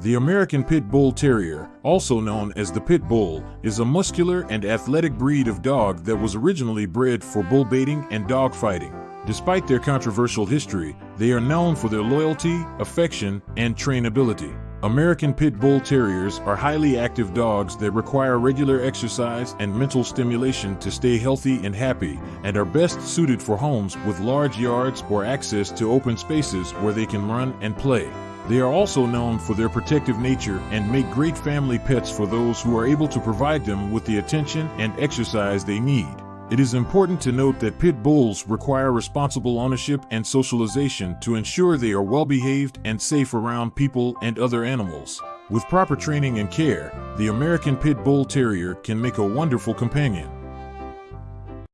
The American Pit Bull Terrier, also known as the Pit Bull, is a muscular and athletic breed of dog that was originally bred for bull baiting and dog fighting. Despite their controversial history, they are known for their loyalty, affection, and trainability. American Pit Bull Terriers are highly active dogs that require regular exercise and mental stimulation to stay healthy and happy, and are best suited for homes with large yards or access to open spaces where they can run and play. They are also known for their protective nature and make great family pets for those who are able to provide them with the attention and exercise they need. It is important to note that pit bulls require responsible ownership and socialization to ensure they are well behaved and safe around people and other animals. With proper training and care, the American Pit Bull Terrier can make a wonderful companion.